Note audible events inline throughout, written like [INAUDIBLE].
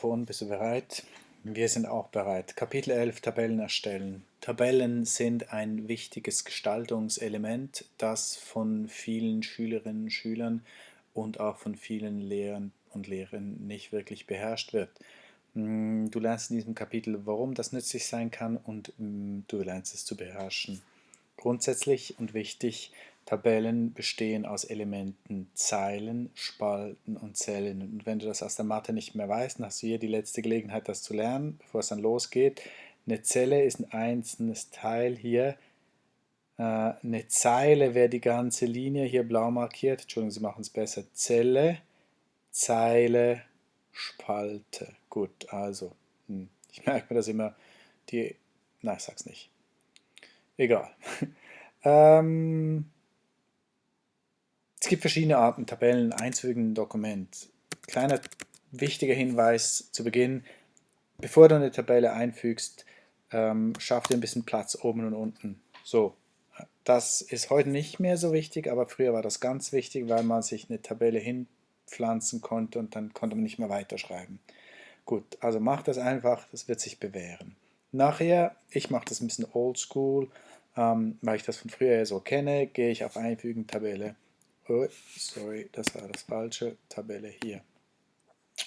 Ton, bist du bereit? Wir sind auch bereit. Kapitel 11 Tabellen erstellen. Tabellen sind ein wichtiges Gestaltungselement, das von vielen Schülerinnen und Schülern und auch von vielen Lehrern und Lehrern nicht wirklich beherrscht wird. Mm, du lernst in diesem Kapitel, warum das nützlich sein kann und mm, du lernst es zu beherrschen. Grundsätzlich und wichtig, Tabellen bestehen aus Elementen Zeilen, Spalten und Zellen. Und wenn du das aus der Mathe nicht mehr weißt, dann hast du hier die letzte Gelegenheit, das zu lernen, bevor es dann losgeht. Eine Zelle ist ein einzelnes Teil hier. Äh, eine Zeile wäre die ganze Linie hier blau markiert. Entschuldigung, Sie machen es besser. Zelle, Zeile, Spalte. Gut, also, hm, ich merke mir das immer, die, nein, ich sag's nicht. Egal. [LAUGHS] ähm, es gibt verschiedene Arten, Tabellen einzufügen, Dokument. Kleiner wichtiger Hinweis zu Beginn, bevor du eine Tabelle einfügst, ähm, schaff dir ein bisschen Platz oben und unten. So, das ist heute nicht mehr so wichtig, aber früher war das ganz wichtig, weil man sich eine Tabelle hinpflanzen konnte und dann konnte man nicht mehr weiterschreiben. Gut, also mach das einfach, das wird sich bewähren. Nachher, ich mache das ein bisschen oldschool, ähm, weil ich das von früher so kenne, gehe ich auf Einfügen Tabelle oh, sorry, das war das falsche, Tabelle hier.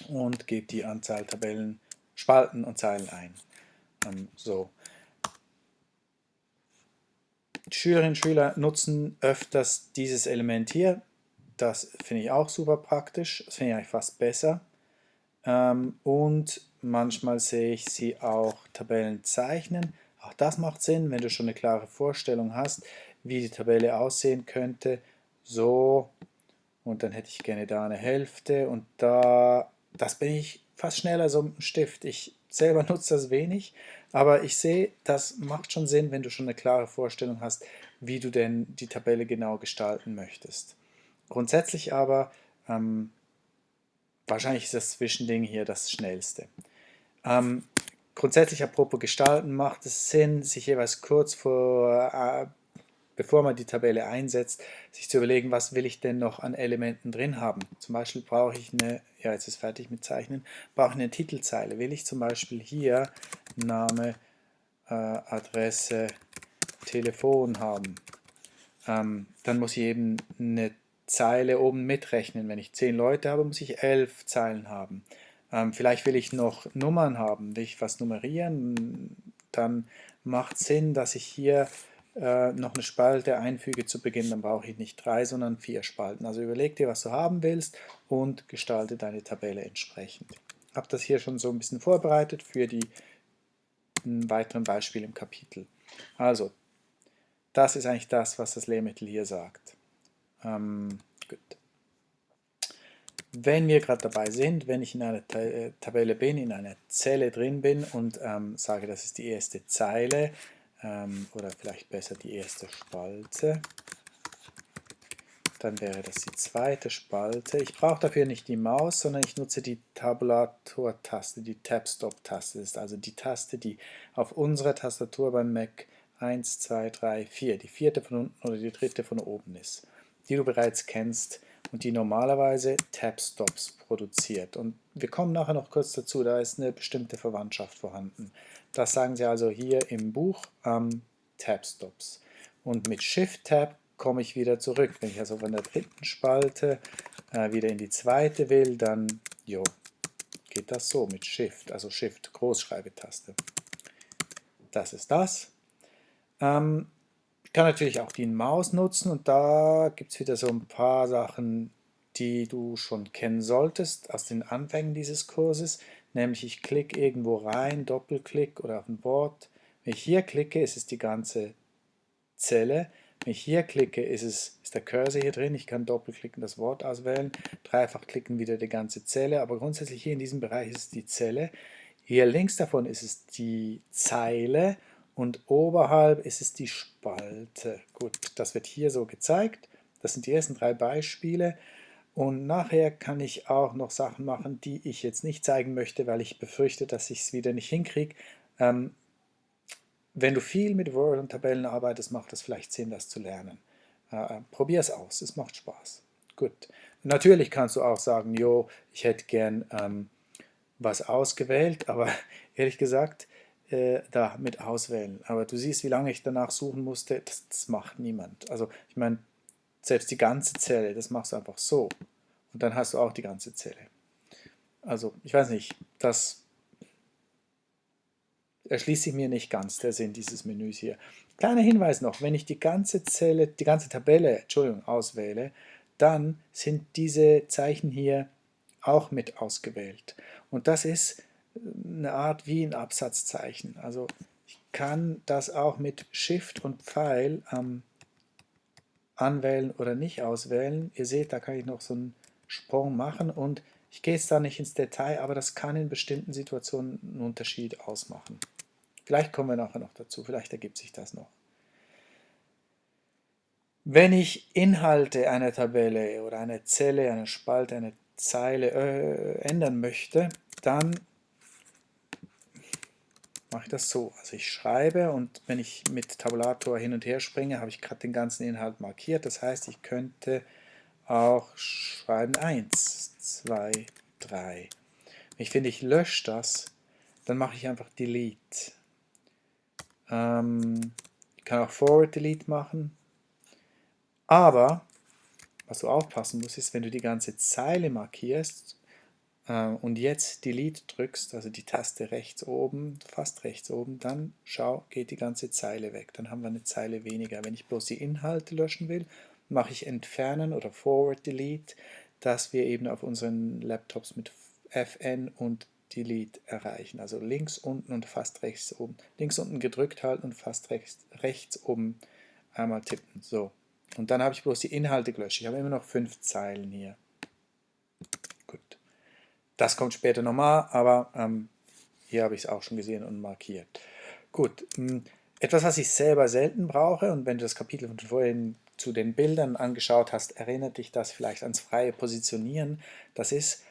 Und gebe die Anzahl Tabellen, Spalten und Zeilen ein. Ähm, so. Schülerinnen und Schüler nutzen öfters dieses Element hier. Das finde ich auch super praktisch. Das finde ich eigentlich fast besser. Ähm, und manchmal sehe ich sie auch Tabellen zeichnen. Auch das macht Sinn, wenn du schon eine klare Vorstellung hast, wie die Tabelle aussehen könnte so und dann hätte ich gerne da eine Hälfte und da, das bin ich fast schneller so mit dem Stift. Ich selber [LAUGHS] nutze das wenig, aber ich sehe, das macht schon Sinn, wenn du schon eine klare Vorstellung hast, wie du denn die Tabelle genau gestalten möchtest. Grundsätzlich aber, ähm, wahrscheinlich ist das Zwischending hier das schnellste. Ähm, grundsätzlich apropos Gestalten macht es Sinn, sich jeweils kurz vor äh, bevor man die Tabelle einsetzt, sich zu überlegen, was will ich denn noch an Elementen drin haben. Zum Beispiel brauche ich eine, ja jetzt ist fertig mit Zeichnen, brauche eine Titelzeile. Will ich zum Beispiel hier Name, äh, Adresse, Telefon haben, ähm, dann muss ich eben eine Zeile oben mitrechnen. Wenn ich zehn Leute habe, muss ich elf Zeilen haben. Ähm, vielleicht will ich noch Nummern haben, will ich was nummerieren, dann macht Sinn, dass ich hier äh, noch eine Spalte einfüge zu Beginn, dann brauche ich nicht drei, sondern vier Spalten. Also überleg dir, was du haben willst und gestalte deine Tabelle entsprechend. Ich habe das hier schon so ein bisschen vorbereitet für die weiteren Beispiele im Kapitel. Also, das ist eigentlich das, was das Lehrmittel hier sagt. Ähm, gut. Wenn wir gerade dabei sind, wenn ich in einer äh, Tabelle bin, in einer Zelle drin bin und ähm, sage, das ist die erste Zeile, ähm, oder vielleicht besser die erste Spalte. Dann wäre das die zweite Spalte. Ich brauche dafür nicht die Maus, sondern ich nutze die Tabulator-Taste, die Tab-Stop-Taste. Ist also die Taste, die auf unserer Tastatur beim Mac 1, 2, 3, 4, die vierte von unten oder die dritte von oben ist, die du bereits kennst und die normalerweise Tab-Stops produziert. Und wir kommen nachher noch kurz dazu, da ist eine bestimmte Verwandtschaft vorhanden. Das sagen sie also hier im Buch ähm, Tab-Stops. Und mit Shift-Tab komme ich wieder zurück. Wenn ich also von der dritten Spalte äh, wieder in die zweite will, dann jo, geht das so mit Shift, also Shift, Großschreibetaste. Das ist das. Ähm, ich kann natürlich auch die Maus nutzen und da gibt es wieder so ein paar Sachen, die du schon kennen solltest aus den Anfängen dieses Kurses nämlich ich klicke irgendwo rein, Doppelklick oder auf ein Wort. Wenn ich hier klicke, ist es die ganze Zelle. Wenn ich hier klicke, ist, es, ist der Cursor hier drin. Ich kann doppelklicken, das Wort auswählen, dreifach klicken wieder die ganze Zelle, aber grundsätzlich hier in diesem Bereich ist es die Zelle. Hier links davon ist es die Zeile und oberhalb ist es die Spalte. Gut, das wird hier so gezeigt. Das sind die ersten drei Beispiele. Und nachher kann ich auch noch Sachen machen, die ich jetzt nicht zeigen möchte, weil ich befürchte, dass ich es wieder nicht hinkriege. Ähm, wenn du viel mit Word und Tabellen arbeitest, macht es vielleicht Sinn, das zu lernen. Äh, Probier es aus, es macht Spaß. Gut. Natürlich kannst du auch sagen, jo, ich hätte gern ähm, was ausgewählt, [LAUGHS] aber ehrlich gesagt, äh, da mit auswählen. Aber du siehst, wie lange ich danach suchen musste, das, das macht niemand. Also ich meine, selbst die ganze Zelle, das machst du einfach so. Und dann hast du auch die ganze Zelle. Also ich weiß nicht, das erschließt sich mir nicht ganz, der Sinn dieses Menüs hier. Kleiner Hinweis noch, wenn ich die ganze Zelle, die ganze Tabelle, Entschuldigung, auswähle, dann sind diese Zeichen hier auch mit ausgewählt. Und das ist eine Art wie ein Absatzzeichen. Also ich kann das auch mit Shift und Pfeil ähm, anwählen oder nicht auswählen. Ihr seht, da kann ich noch so einen Sprung machen und ich gehe jetzt da nicht ins Detail, aber das kann in bestimmten Situationen einen Unterschied ausmachen. Vielleicht kommen wir nachher noch dazu, vielleicht ergibt sich das noch. Wenn ich Inhalte einer Tabelle oder einer Zelle, einer Spalte, einer Zeile äh, ändern möchte, dann mache ich das so. Also ich schreibe und wenn ich mit Tabulator hin und her springe, habe ich gerade den ganzen Inhalt markiert. Das heißt, ich könnte auch schreiben 1, 2, 3. Wenn ich finde, ich lösche das, dann mache ich einfach Delete. Ähm, ich kann auch Forward Delete machen. Aber, was du aufpassen musst, ist, wenn du die ganze Zeile markierst und jetzt Delete drückst, also die Taste rechts oben, fast rechts oben, dann schau, geht die ganze Zeile weg. Dann haben wir eine Zeile weniger. Wenn ich bloß die Inhalte löschen will, mache ich Entfernen oder Forward Delete, dass wir eben auf unseren Laptops mit Fn und Delete erreichen. Also links unten und fast rechts oben. Links unten gedrückt halten und fast rechts, rechts oben einmal tippen. So. Und dann habe ich bloß die Inhalte gelöscht. Ich habe immer noch fünf Zeilen hier. Das kommt später nochmal, aber ähm, hier habe ich es auch schon gesehen und markiert. Gut. Hm, etwas, was ich selber selten brauche, und wenn du das Kapitel von vorhin zu den Bildern angeschaut hast, erinnert dich das vielleicht ans freie Positionieren. Das ist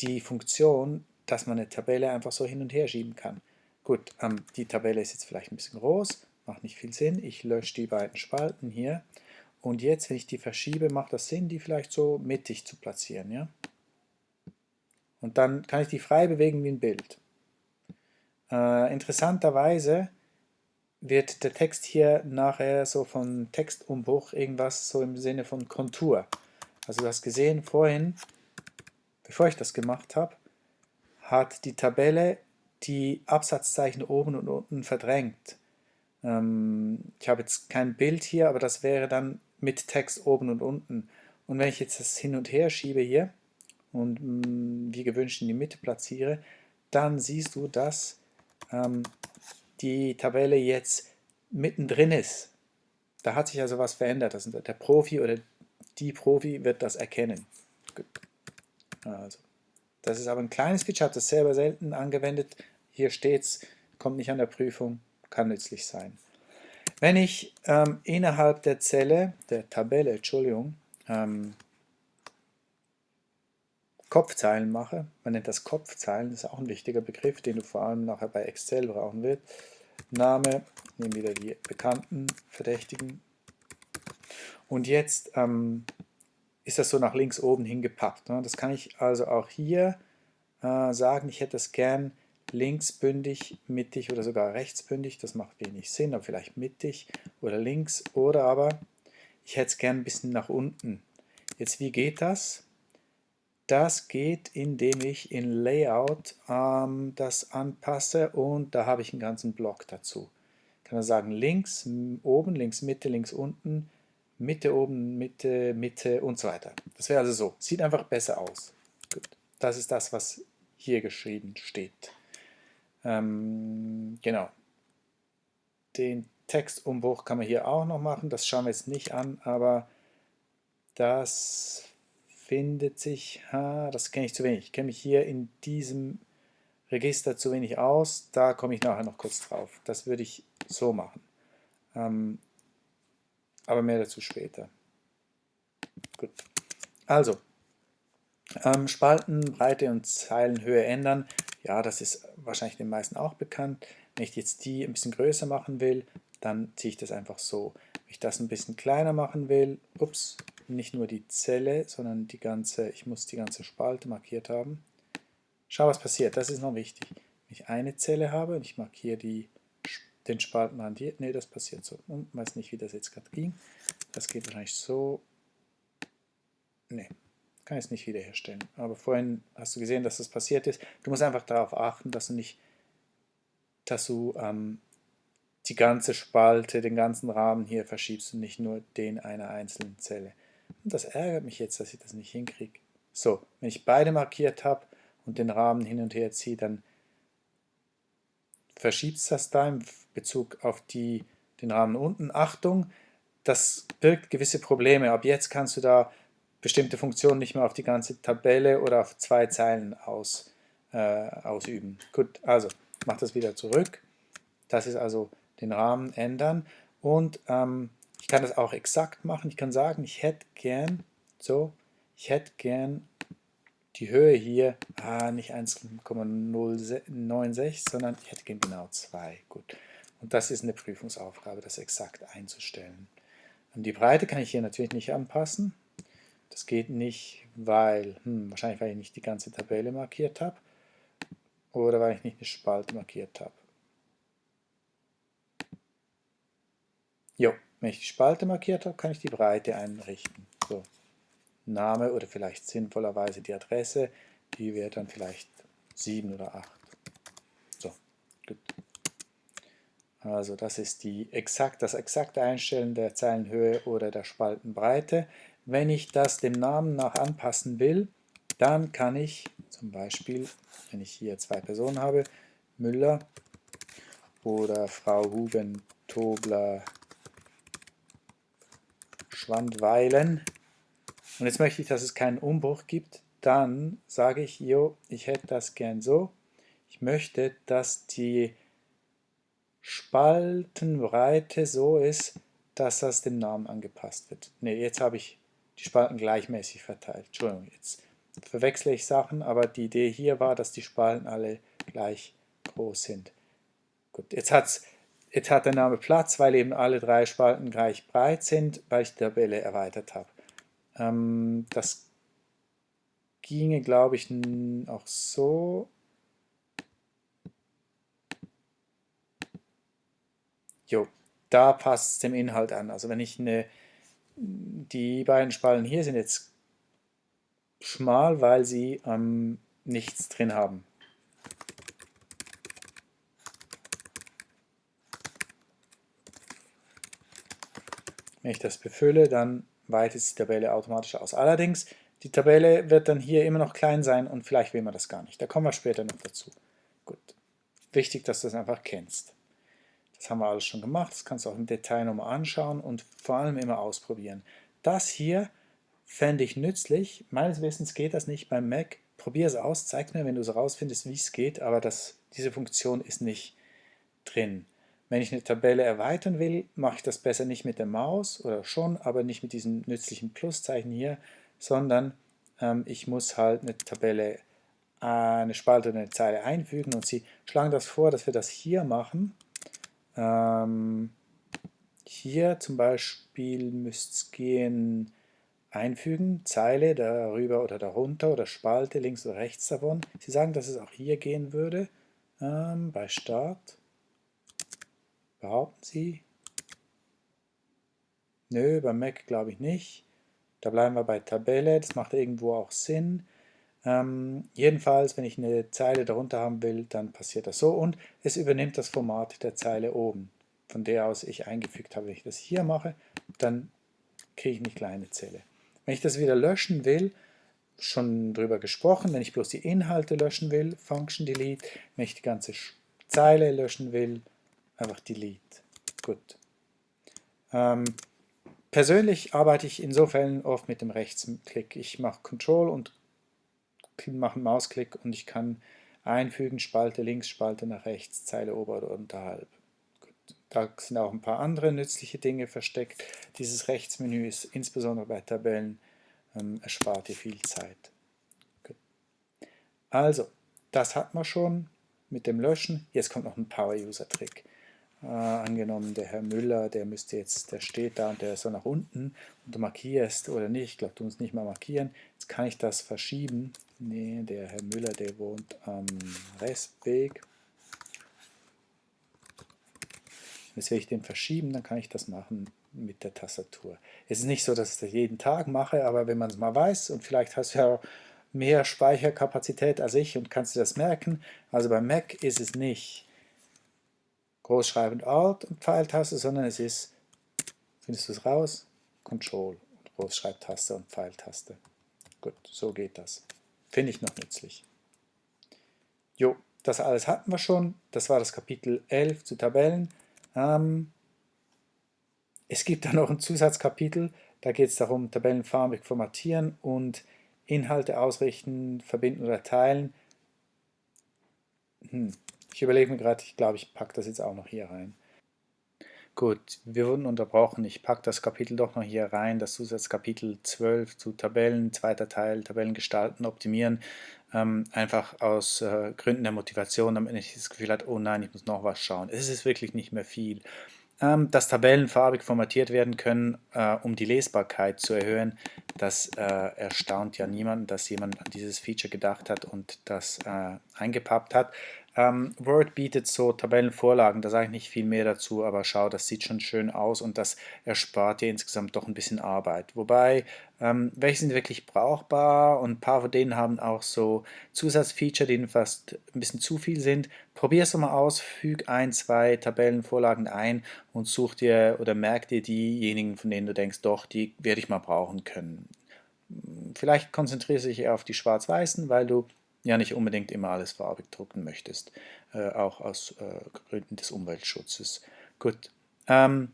die Funktion, dass man eine Tabelle einfach so hin und her schieben kann. Gut, ähm, die Tabelle ist jetzt vielleicht ein bisschen groß, macht nicht viel Sinn. Ich lösche die beiden Spalten hier. Und jetzt, wenn ich die verschiebe, macht das Sinn, die vielleicht so mittig zu platzieren. Ja? Und dann kann ich die frei bewegen wie ein Bild. Äh, interessanterweise wird der Text hier nachher so von Textumbruch irgendwas so im Sinne von Kontur. Also du hast gesehen vorhin, bevor ich das gemacht habe, hat die Tabelle die Absatzzeichen oben und unten verdrängt. Ähm, ich habe jetzt kein Bild hier, aber das wäre dann mit Text oben und unten. Und wenn ich jetzt das hin und her schiebe hier und mh, mm, wie gewünscht in die Mitte platziere, dann siehst du, dass ähm, die Tabelle jetzt mittendrin ist. Da hat sich also was verändert. Das der Profi oder die Profi wird das erkennen. Also, das ist aber ein kleines Feature, habe das selber selten angewendet. Hier steht es, kommt nicht an der Prüfung, kann nützlich sein. Wenn ich ähm, innerhalb der Zelle, der Tabelle, Entschuldigung, ähm, Kopfzeilen mache, man nennt das Kopfzeilen, das ist auch ein wichtiger Begriff, den du vor allem nachher bei Excel brauchen wirst. Name, nehmen wieder die bekannten Verdächtigen. Und jetzt ähm, ist das so nach links oben hingepappt. Ne? Das kann ich also auch hier äh, sagen, ich hätte es gern linksbündig, mittig oder sogar rechtsbündig. Das macht wenig Sinn, aber vielleicht mittig oder links. Oder aber ich hätte es gern ein bisschen nach unten. Jetzt, wie geht das? Das geht, indem ich in Layout ähm, das anpasse und da habe ich einen ganzen Block dazu. Ich kann dann sagen links, oben, links, Mitte, links, unten, Mitte, oben, Mitte, Mitte und so weiter. Das wäre also so. Sieht einfach besser aus. Gut. Das ist das, was hier geschrieben steht. Ähm, genau. Den Textumbruch kann man hier auch noch machen. Das schauen wir jetzt nicht an, aber das findet sich, ha, das kenne ich zu wenig, ich kenne mich hier in diesem Register zu wenig aus, da komme ich nachher noch kurz drauf. Das würde ich so machen. Ähm, aber mehr dazu später. Gut. Also, ähm, Spalten, Breite und Zeilenhöhe ändern. Ja, das ist wahrscheinlich den meisten auch bekannt. Wenn ich jetzt die ein bisschen größer machen will, dann ziehe ich das einfach so. Wenn ich das ein bisschen kleiner machen will, ups, nicht nur die Zelle, sondern die ganze, ich muss die ganze Spalte markiert haben. schau was passiert, das ist noch wichtig. Wenn ich eine Zelle habe und ich markiere die, den Spaltenrand ne, das passiert so. Und weiß nicht, wie das jetzt gerade ging. Das geht wahrscheinlich so. Ne, kann ich es nicht wiederherstellen. Aber vorhin hast du gesehen, dass das passiert ist. Du musst einfach darauf achten, dass du nicht, dass du ähm, die ganze Spalte, den ganzen Rahmen hier verschiebst und nicht nur den einer einzelnen Zelle. Und das ärgert mich jetzt, dass ich das nicht hinkriege. So, wenn ich beide markiert habe und den Rahmen hin und her ziehe, dann verschiebt es das da im Bezug auf die, den Rahmen unten. Achtung, das birgt gewisse Probleme. Ab jetzt kannst du da bestimmte Funktionen nicht mehr auf die ganze Tabelle oder auf zwei Zeilen aus, äh, ausüben. Gut, also mach das wieder zurück. Das ist also den Rahmen ändern und ähm, ich kann das auch exakt machen. Ich kann sagen, ich hätte gern, so, ich hätte gern die Höhe hier, ah, nicht 1,096, sondern ich hätte gern genau 2. Gut. Und das ist eine Prüfungsaufgabe, das exakt einzustellen. Und die Breite kann ich hier natürlich nicht anpassen. Das geht nicht, weil, hm, wahrscheinlich weil ich nicht die ganze Tabelle markiert habe oder weil ich nicht eine Spalte markiert habe. Jo, wenn ich die Spalte markiert habe, kann ich die Breite einrichten. So. Name oder vielleicht sinnvollerweise die Adresse, die wäre dann vielleicht 7 oder 8. So, gut. Also das ist die exakt, das exakte Einstellen der Zeilenhöhe oder der Spaltenbreite. Wenn ich das dem Namen nach anpassen will, dann kann ich zum Beispiel, wenn ich hier zwei Personen habe, Müller oder Frau Huben Tobler Schwandweilen. Und jetzt möchte ich, dass es keinen Umbruch gibt. Dann sage ich, jo, ich hätte das gern so. Ich möchte, dass die Spaltenbreite so ist, dass das dem Namen angepasst wird. Ne, jetzt habe ich die Spalten gleichmäßig verteilt. Entschuldigung, jetzt verwechsle ich Sachen, aber die Idee hier war, dass die Spalten alle gleich groß sind. Gut, jetzt hat es Jetzt hat der Name Platz, weil eben alle drei Spalten gleich breit sind, weil ich die Tabelle erweitert habe. Ähm, das ginge, glaube ich, auch so. Jo, da passt es dem Inhalt an. Also wenn ich eine, die beiden Spalten hier sind jetzt schmal, weil sie ähm, nichts drin haben. Wenn ich das befülle, dann weitet die Tabelle automatisch aus. Allerdings, die Tabelle wird dann hier immer noch klein sein und vielleicht will man das gar nicht. Da kommen wir später noch dazu. Gut. Wichtig, dass du das einfach kennst. Das haben wir alles schon gemacht. Das kannst du auch im Detail nochmal anschauen und vor allem immer ausprobieren. Das hier fände ich nützlich. Meines Wissens geht das nicht beim Mac. Probier es aus, zeig mir, wenn du es rausfindest, wie es geht, aber das, diese Funktion ist nicht drin. Wenn ich eine Tabelle erweitern will, mache ich das besser nicht mit der Maus oder schon, aber nicht mit diesem nützlichen Pluszeichen hier, sondern ähm, ich muss halt eine Tabelle, äh, eine Spalte oder eine Zeile einfügen und Sie schlagen das vor, dass wir das hier machen. Ähm, hier zum Beispiel müsste es gehen, einfügen, Zeile darüber oder darunter oder Spalte links oder rechts davon. Sie sagen, dass es auch hier gehen würde, ähm, bei Start. Behaupten Sie? Nö, beim Mac glaube ich nicht. Da bleiben wir bei Tabelle, das macht irgendwo auch Sinn. Ähm, jedenfalls, wenn ich eine Zeile darunter haben will, dann passiert das so und es übernimmt das Format der Zeile oben, von der aus ich eingefügt habe. Wenn ich das hier mache, dann kriege ich eine kleine Zelle. Wenn ich das wieder löschen will, schon drüber gesprochen, wenn ich bloß die Inhalte löschen will, Function Delete, wenn ich die ganze Zeile löschen will, einfach Delete. Gut. Ähm, persönlich arbeite ich in so Fällen oft mit dem Rechtsklick. Ich mache Control und mache einen Mausklick und ich kann einfügen, Spalte links, Spalte nach rechts, Zeile ober oder unterhalb. Gut. Da sind auch ein paar andere nützliche Dinge versteckt. Dieses Rechtsmenü ist insbesondere bei Tabellen ähm, erspart dir viel Zeit. Gut. Also, das hat man schon mit dem Löschen. Jetzt kommt noch ein Power-User-Trick. Äh, angenommen, der Herr Müller, der müsste jetzt, der steht da und der ist so nach unten und du markierst oder nicht, ich glaube, du musst nicht mal markieren. Jetzt kann ich das verschieben. Nee, der Herr Müller, der wohnt am Restweg. Jetzt will ich den verschieben, dann kann ich das machen mit der Tastatur. Es ist nicht so, dass ich das jeden Tag mache, aber wenn man es mal weiß und vielleicht hast du ja mehr Speicherkapazität als ich und kannst du das merken. Also beim Mac ist es nicht großschreibend Alt und Pfeiltaste, sondern es ist, findest du es raus, Control und Großschreibtaste und Pfeiltaste. Gut, so geht das. Finde ich noch nützlich. Jo, das alles hatten wir schon. Das war das Kapitel 11 zu Tabellen. Ähm, es gibt da noch ein Zusatzkapitel, da geht es darum, Tabellen farbig formatieren und Inhalte ausrichten, verbinden oder teilen. Hm. Ich überlege mir gerade, ich glaube, ich packe das jetzt auch noch hier rein. Gut, wir wurden unterbrochen. Ich packe das Kapitel doch noch hier rein, das Zusatzkapitel 12 zu Tabellen, zweiter Teil, Tabellen gestalten, optimieren. Ähm, einfach aus äh, Gründen der Motivation, damit ich das Gefühl habe, oh nein, ich muss noch was schauen. Es ist wirklich nicht mehr viel. Ähm, dass Tabellen farbig formatiert werden können, äh, um die Lesbarkeit zu erhöhen, das äh, erstaunt ja niemanden, dass jemand an dieses Feature gedacht hat und das äh, eingepappt hat. Ähm, Word bietet so Tabellenvorlagen, da sage ich nicht viel mehr dazu, aber schau, das sieht schon schön aus und das erspart dir insgesamt doch ein bisschen Arbeit. Wobei, ähm, welche sind wirklich brauchbar und ein paar von denen haben auch so Zusatzfeature, die fast ein bisschen zu viel sind. Probier es mal aus, füg ein, zwei Tabellenvorlagen ein und such dir oder merk dir diejenigen, von denen du denkst, doch, die werde ich mal brauchen können. Vielleicht konzentrierst du dich eher auf die schwarz-weißen, weil du ja nicht unbedingt immer alles farbig drucken möchtest, äh, auch aus äh, Gründen des Umweltschutzes. Gut. Ähm,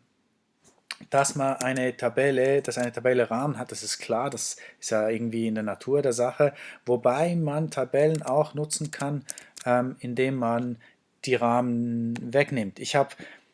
dass man eine Tabelle, dass eine Tabelle Rahmen hat, das ist klar, das ist ja irgendwie in der Natur der Sache, wobei man Tabellen auch nutzen kann, ähm, indem man die Rahmen wegnimmt. Ich habe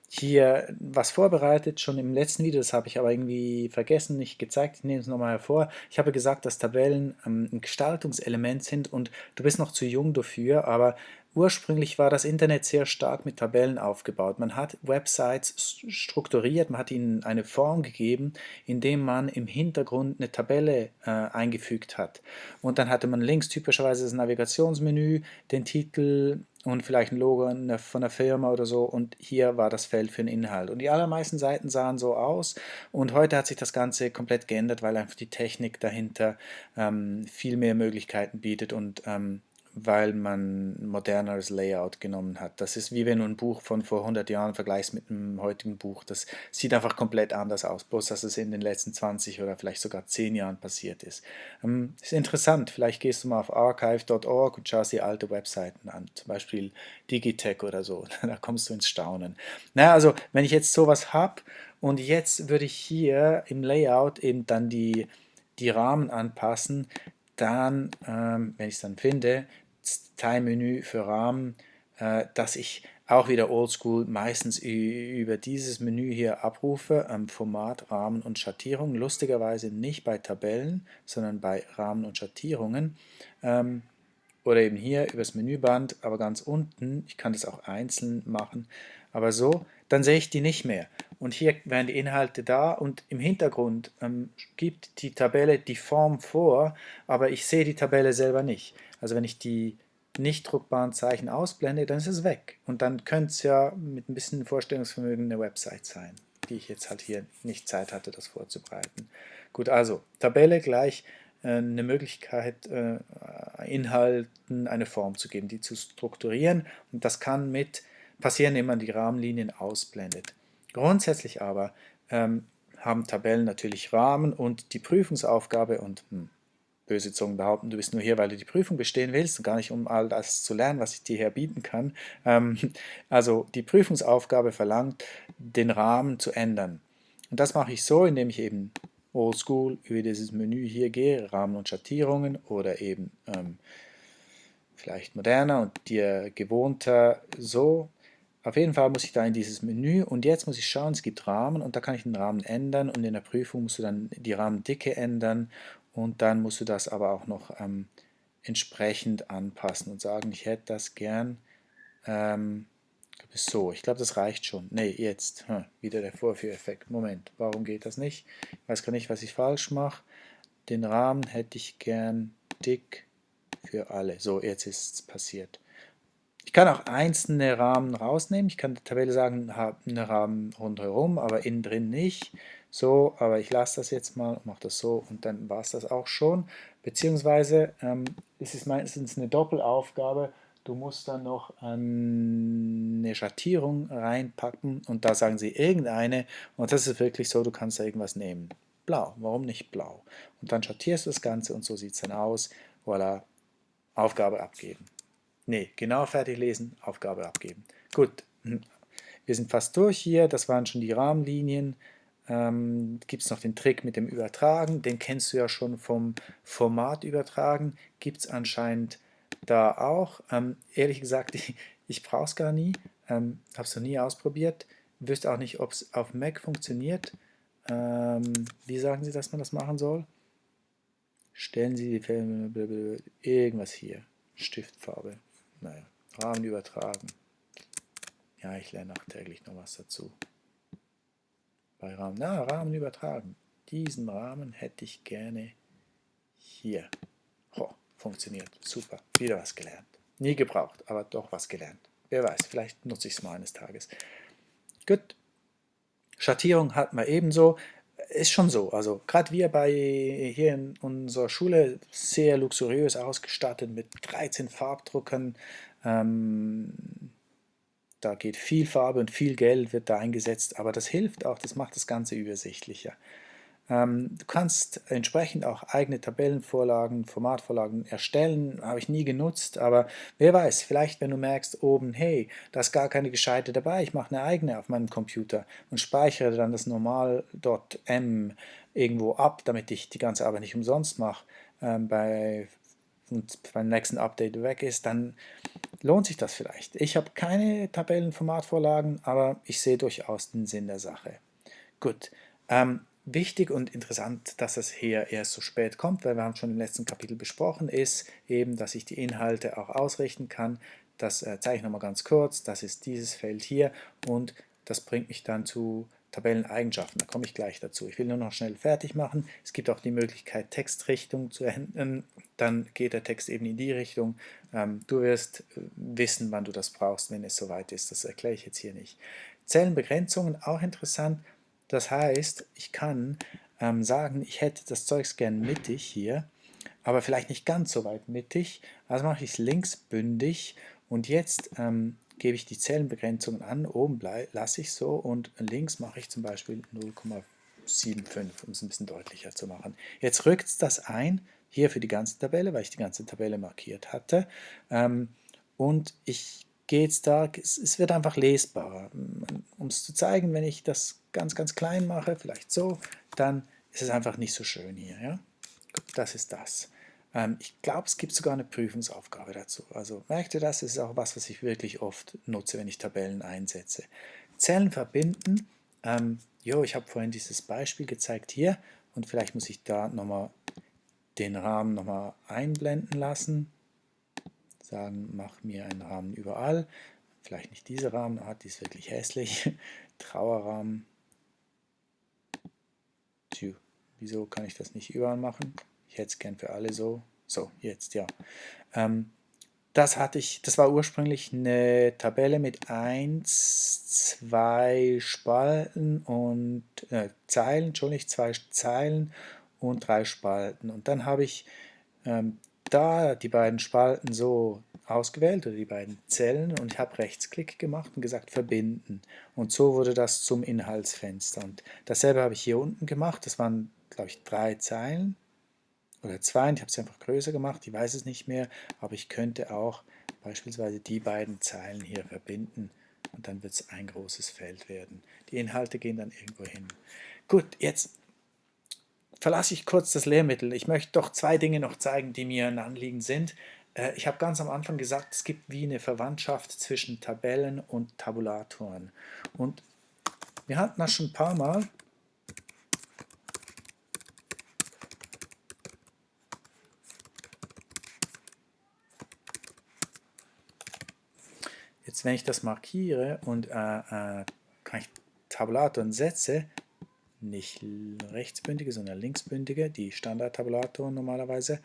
hier was vorbereitet, schon im letzten Video, das habe ich aber irgendwie vergessen, nicht gezeigt, ich nehme es nochmal hervor. Ich habe gesagt, dass Tabellen ähm, ein Gestaltungselement sind und du bist noch zu jung dafür, aber Ursprünglich war das Internet sehr stark mit Tabellen aufgebaut. Man hat Websites strukturiert, man hat ihnen eine Form gegeben, indem man im Hintergrund eine Tabelle äh, eingefügt hat. Und dann hatte man links typischerweise das Navigationsmenü, den Titel und vielleicht ein Logo von der Firma oder so und hier war das Feld für den Inhalt. Und die allermeisten Seiten sahen so aus und heute hat sich das Ganze komplett geändert, weil einfach die Technik dahinter ähm, viel mehr Möglichkeiten bietet und ähm, weil man moderneres Layout genommen hat. Das ist wie wenn du ein Buch von vor 100 Jahren vergleichst mit einem heutigen Buch. Das sieht einfach komplett anders aus, bloß dass es in den letzten 20 oder vielleicht sogar 10 Jahren passiert ist. Ähm, ist interessant, vielleicht gehst du mal auf archive.org und schaust dir alte Webseiten an, zum Beispiel Digitech oder so, [LAUGHS] da kommst du ins Staunen. Na, also wenn ich jetzt sowas habe und jetzt würde ich hier im Layout eben dann die, die Rahmen anpassen, dann, ähm, wenn ich es dann finde, Teilmenü für Rahmen, äh, dass ich auch wieder oldschool meistens über dieses Menü hier abrufe, ähm, Format, Rahmen und Schattierung. Lustigerweise nicht bei Tabellen, sondern bei Rahmen und Schattierungen. Ähm, oder eben hier übers Menüband, aber ganz unten, ich kann das auch einzeln machen, aber so, dann sehe ich die nicht mehr. Und hier werden die Inhalte da und im Hintergrund ähm, gibt die Tabelle die Form vor, aber ich sehe die Tabelle selber nicht. Also wenn ich die nicht druckbaren Zeichen ausblende, dann ist es weg. Und dann könnte es ja mit ein bisschen Vorstellungsvermögen eine Website sein, die ich jetzt halt hier nicht Zeit hatte, das vorzubereiten. Gut, also Tabelle gleich äh, eine Möglichkeit, äh, Inhalten eine Form zu geben, die zu strukturieren. Und das kann mit passieren, indem man die Rahmenlinien ausblendet. Grundsätzlich aber ähm, haben Tabellen natürlich Rahmen und die Prüfungsaufgabe und hm, böse Zungen behaupten, du bist nur hier, weil du die Prüfung bestehen willst und gar nicht, um all das zu lernen, was ich dir hier bieten kann. Ähm, [LAUGHS] also die Prüfungsaufgabe verlangt, den Rahmen zu ändern. Und das mache ich so, indem ich eben oldschool über dieses Menü hier gehe, Rahmen und Schattierungen oder eben ähm, vielleicht moderner und dir gewohnter so. Auf jeden Fall muss ich da in dieses Menü und jetzt muss ich schauen, es gibt Rahmen und da kann ich den Rahmen ändern und in der Prüfung musst du dann die Rahmendicke ändern und dann musst du das aber auch noch ähm, entsprechend anpassen und sagen, ich hätte das gern ähm, so. Ich glaube, das reicht schon. Ne, jetzt. Hm, wieder der Vorführeffekt. Moment, warum geht das nicht? Ich weiß gar nicht, was ich falsch mache. Den Rahmen hätte ich gern dick für alle. So, jetzt ist es passiert. Ich kann auch einzelne Rahmen rausnehmen. Ich kann der Tabelle sagen, habe einen Rahmen rundherum, aber innen drin nicht. So, aber ich lasse das jetzt mal, mache das so und dann war es das auch schon. Beziehungsweise ähm, es ist meistens eine Doppelaufgabe. Du musst dann noch eine Schattierung reinpacken und da sagen sie irgendeine und das ist wirklich so, du kannst da irgendwas nehmen. Blau, warum nicht blau? Und dann schattierst du das Ganze und so sieht es dann aus. Voilà, Aufgabe abgeben. Ne, genau fertig lesen, Aufgabe abgeben. Gut, hm. wir sind fast durch hier, das waren schon die Rahmenlinien. Ähm, Gibt es noch den Trick mit dem Übertragen, den kennst du ja schon vom Format übertragen, gibt es anscheinend da auch. Ähm, ehrlich gesagt, [LAUGHS] ich, ich brauche es gar nie, ähm, habe es noch nie ausprobiert, wüsste auch nicht, ob es auf Mac funktioniert. Ähm, wie sagen Sie, dass man das machen soll? Stellen Sie die Filme, irgendwas hier, Stiftfarbe. Naja, Rahmen übertragen. Ja, ich lerne auch täglich noch was dazu. Bei Rahmen, na, Rahmen übertragen. Diesen Rahmen hätte ich gerne hier. Oh, funktioniert, super, wieder was gelernt. Nie gebraucht, aber doch was gelernt. Wer weiß, vielleicht nutze ich es mal eines Tages. Gut, Schattierung hat man ebenso ist schon so. Also gerade wir bei hier in unserer Schule sehr luxuriös ausgestattet mit 13 Farbdruckern. Ähm, da geht viel Farbe und viel Geld wird da eingesetzt, aber das hilft auch, das macht das Ganze übersichtlicher. Ähm, du kannst entsprechend auch eigene Tabellenvorlagen, Formatvorlagen erstellen, habe ich nie genutzt, aber wer weiß, vielleicht wenn du merkst oben, hey, da ist gar keine gescheite dabei, ich mache eine eigene auf meinem Computer und speichere dann das normal.m irgendwo ab, damit ich die ganze Arbeit nicht umsonst mache, ähm, bei und beim nächsten Update weg ist, dann lohnt sich das vielleicht. Ich habe keine Tabellenformatvorlagen, aber ich sehe durchaus den Sinn der Sache. Gut, ähm, Wichtig und interessant, dass es hier erst so spät kommt, weil wir haben schon im letzten Kapitel besprochen, ist eben, dass ich die Inhalte auch ausrichten kann. Das äh, zeige ich nochmal ganz kurz. Das ist dieses Feld hier und das bringt mich dann zu Tabelleneigenschaften. Da komme ich gleich dazu. Ich will nur noch schnell fertig machen. Es gibt auch die Möglichkeit, Textrichtung zu ändern. Dann geht der Text eben in die Richtung. Ähm, du wirst äh, wissen, wann du das brauchst, wenn es soweit ist. Das erkläre ich jetzt hier nicht. Zellenbegrenzungen, auch interessant. Das heißt, ich kann ähm, sagen, ich hätte das Zeugs gern mittig hier, aber vielleicht nicht ganz so weit mittig. Also mache ich es linksbündig und jetzt ähm, gebe ich die Zellenbegrenzungen an. Oben lasse ich so und links mache ich zum Beispiel 0,75, um es ein bisschen deutlicher zu machen. Jetzt rückt es das ein, hier für die ganze Tabelle, weil ich die ganze Tabelle markiert hatte. Ähm, und ich gehe jetzt da, es wird einfach lesbarer. Um es zu zeigen, wenn ich das ganz, ganz klein mache, vielleicht so, dann ist es einfach nicht so schön hier. Ja? Das ist das. Ähm, ich glaube, es gibt sogar eine Prüfungsaufgabe dazu. Also merkt ihr das? Das ist auch was, was ich wirklich oft nutze, wenn ich Tabellen einsetze. Zellen verbinden. Ähm, jo, ich habe vorhin dieses Beispiel gezeigt hier und vielleicht muss ich da nochmal den Rahmen nochmal einblenden lassen. Sagen, mach mir einen Rahmen überall. Vielleicht nicht diese Rahmenart, die ist wirklich hässlich. [LAUGHS] Trauerrahmen. Tja, wieso kann ich das nicht überall machen? Es gern für alle so. So, jetzt, ja. Ähm, das hatte ich, das war ursprünglich eine Tabelle mit 1, 2 Spalten und äh, Zeilen, nicht zwei Zeilen und drei Spalten. Und dann habe ich ähm, da die beiden Spalten so ausgewählt oder die beiden Zellen und ich habe Rechtsklick gemacht und gesagt verbinden und so wurde das zum Inhaltsfenster und dasselbe habe ich hier unten gemacht, das waren glaube ich drei Zeilen oder zwei und ich habe es einfach größer gemacht, ich weiß es nicht mehr, aber ich könnte auch beispielsweise die beiden Zeilen hier verbinden und dann wird es ein großes Feld werden. Die Inhalte gehen dann irgendwo hin. Gut, jetzt verlasse ich kurz das Lehrmittel. Ich möchte doch zwei Dinge noch zeigen, die mir ein Anliegen sind. Äh, ich habe ganz am Anfang gesagt, es gibt wie eine Verwandtschaft zwischen Tabellen und Tabulatoren. Und wir hatten das schon ein paar Mal. Jetzt wenn ich das markiere und äh, äh, kann ich Tabulatoren setze, nicht rechtsbündige, sondern linksbündige, die Standard-Tabulatoren normalerweise,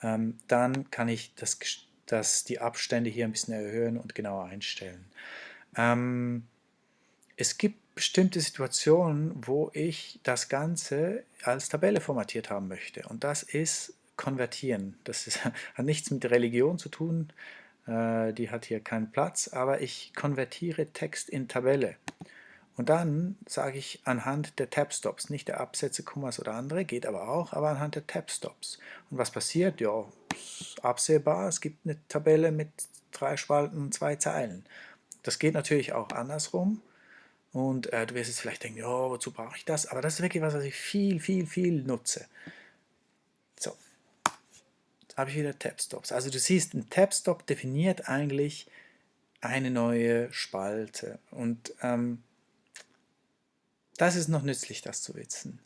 ähm, dann kann ich das, das, die Abstände hier ein bisschen erhöhen und genauer einstellen. Ähm, es gibt bestimmte Situationen, wo ich das Ganze als Tabelle formatiert haben möchte. Und das ist konvertieren. Das ist, [LAUGHS] hat nichts mit Religion zu tun, die hat hier keinen Platz, aber ich konvertiere Text in Tabelle. Und dann sage ich anhand der Tab-Stops, nicht der Absätze, Kommas oder andere, geht aber auch, aber anhand der Tab-Stops. Und was passiert? Ja, absehbar, es gibt eine Tabelle mit drei Spalten, zwei Zeilen. Das geht natürlich auch andersrum. Und äh, du wirst jetzt vielleicht denken, ja, wozu brauche ich das? Aber das ist wirklich was, was ich viel, viel, viel nutze. Habe ich wieder Tab-Stops. Also du siehst, ein Tab-Stop definiert eigentlich eine neue Spalte. Und ähm, das ist noch nützlich, das zu wissen.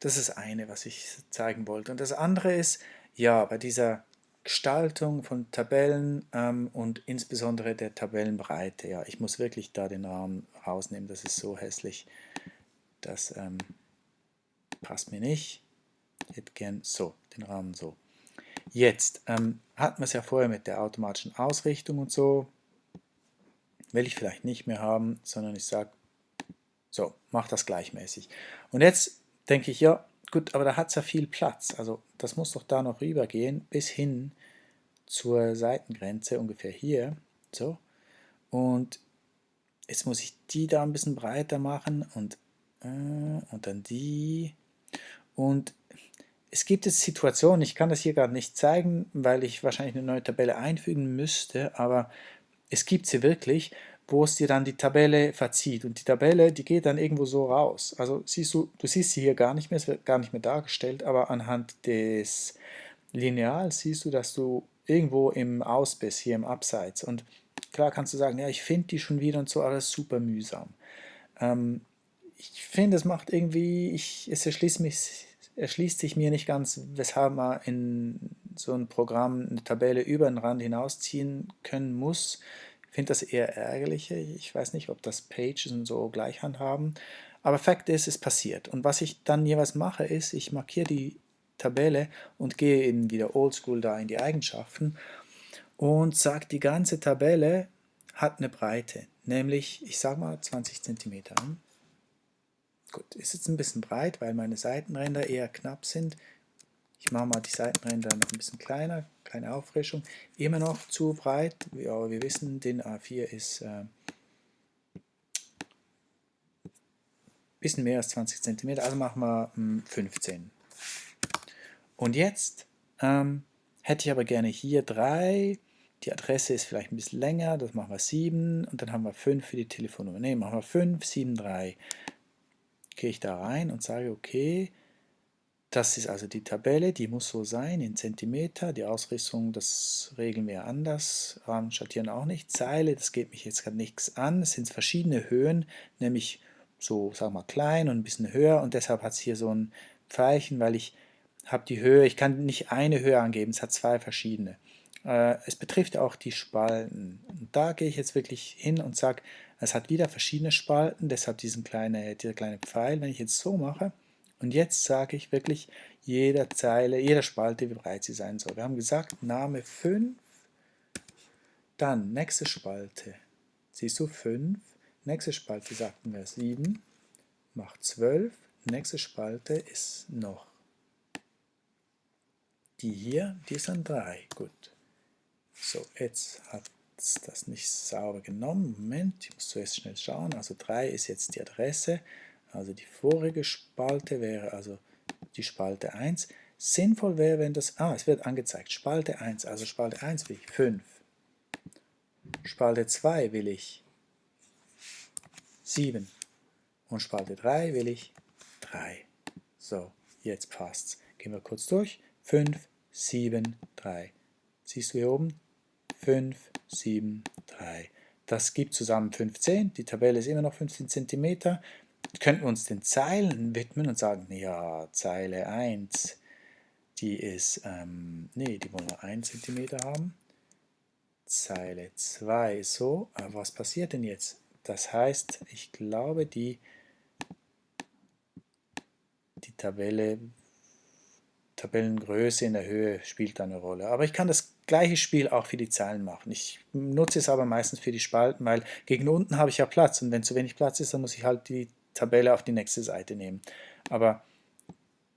Das ist eine, was ich zeigen wollte. Und das andere ist, ja, bei dieser Gestaltung von Tabellen ähm, und insbesondere der Tabellenbreite. Ja, ich muss wirklich da den Rahmen rausnehmen, das ist so hässlich. Das ähm, passt mir nicht. Ich hätte gern so, den Rahmen so. Jetzt ähm, hatten wir es ja vorher mit der automatischen Ausrichtung und so. Will ich vielleicht nicht mehr haben, sondern ich sage, so, mach das gleichmäßig. Und jetzt denke ich, ja, Gut, aber da hat es ja viel Platz. Also das muss doch da noch rübergehen bis hin zur Seitengrenze, ungefähr hier. So. Und jetzt muss ich die da ein bisschen breiter machen und, äh, und dann die. Und es gibt jetzt Situationen, ich kann das hier gerade nicht zeigen, weil ich wahrscheinlich eine neue Tabelle einfügen müsste, aber es gibt sie wirklich, wo es dir dann die Tabelle verzieht. Und die Tabelle, die geht dann irgendwo so raus. Also siehst du, du siehst sie hier gar nicht mehr, es wird gar nicht mehr dargestellt, aber anhand des Lineals siehst du, dass du irgendwo im Aus bist, hier im Abseits. Und klar kannst du sagen, ja, ich finde die schon wieder und so, ist super mühsam. Ähm, ich finde, es macht irgendwie, ich, es erschließt, mich, erschließt sich mir nicht ganz, weshalb man in so ein Programm eine Tabelle über den Rand hinausziehen können muss finde das eher ärgerlich. Ich weiß nicht, ob das Pages und so gleich handhaben. Aber Fakt ist, es passiert. Und was ich dann jeweils mache, ist, ich markiere die Tabelle und gehe eben wieder oldschool da in die Eigenschaften und sage, die ganze Tabelle hat eine Breite, nämlich, ich sage mal 20 cm. Gut, ist jetzt ein bisschen breit, weil meine Seitenränder eher knapp sind. Ich mache mal die Seitenränder noch ein bisschen kleiner, keine Auffrischung. Immer noch zu breit, aber wir wissen, den A4 ist ein äh, bisschen mehr als 20 cm, also machen wir 15. Hm, Und jetzt ähm, hätte ich aber gerne hier 3, die Adresse ist vielleicht ein bisschen länger, das machen wir 7 und dann haben wir 5 für die Telefonnummer. Ne, machen wir 5, 7, 3. Gehe ich da rein und sage, okay, das ist also die Tabelle, die muss so sein in Zentimeter. Die Ausrichtung, das regeln wir anders. Rahmen schattieren auch nicht. Zeile, das geht mich jetzt gerade nichts an. Es sind verschiedene Höhen, nämlich so, sagen wir mal, klein und ein bisschen höher. Und deshalb hat es hier so ein Pfeilchen, weil ich habe die Höhe, ich kann nicht eine Höhe angeben, es hat zwei verschiedene. Äh, es betrifft auch die Spalten. Und da gehe ich jetzt wirklich hin und sage, es hat wieder verschiedene Spalten, deshalb diesen kleine, dieser kleine Pfeil. Wenn ich jetzt so mache, und jetzt sage ich wirklich jeder Zeile, jeder Spalte, wie breit sie sein soll. Wir haben gesagt, Name 5, dann nächste Spalte. Siehst du 5, nächste Spalte sagten wir 7, macht 12, nächste Spalte ist noch die hier, die ist dann 3. Gut. So, jetzt hat es das nicht sauber genommen. Moment, ich muss zuerst schnell schauen. Also 3 ist jetzt die Adresse. Also die vorige Spalte wäre also die Spalte 1. Sinnvoll wäre, wenn das, ah, es wird angezeigt, Spalte 1, also Spalte 1 will ich 5. Spalte 2 will ich 7. Und Spalte 3 will ich 3. So, jetzt passt's. Gehen wir kurz durch. 5, 7, 3. Siehst du hier oben? 5, 7, 3. Das gibt zusammen 15. Die Tabelle ist immer noch 15 cm könnten wir uns den Zeilen widmen und sagen, ja, Zeile 1, die ist, ähm, nee, die wollen wir 1 cm haben. Zeile 2. So, aber was passiert denn jetzt? Das heißt, ich glaube, die, die Tabelle, Tabellengröße in der Höhe spielt eine Rolle. Aber ich kann das gleiche Spiel auch für die Zeilen machen. Ich nutze es aber meistens für die Spalten, weil gegen unten habe ich ja Platz und wenn zu wenig Platz ist, dann muss ich halt die Tabelle auf die nächste Seite nehmen. Aber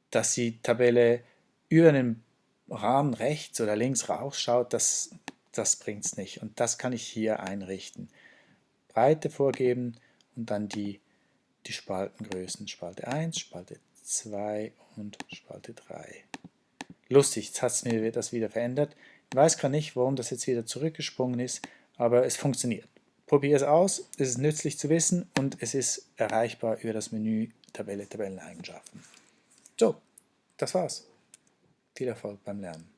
dass die Tabelle über den Rahmen rechts oder links rausschaut, das, das bringt es nicht. Und das kann ich hier einrichten. Breite vorgeben und dann die, die Spaltengrößen. Spalte 1, Spalte 2 und Spalte 3. Lustig, jetzt hat es mir das wieder verändert. Ich weiß gar nicht, warum das jetzt wieder zurückgesprungen ist, aber es funktioniert. Probier es aus, es ist nützlich zu wissen und es ist erreichbar über das Menü Tabelle, Tabelleneigenschaften. So, das war's. Viel Erfolg beim Lernen.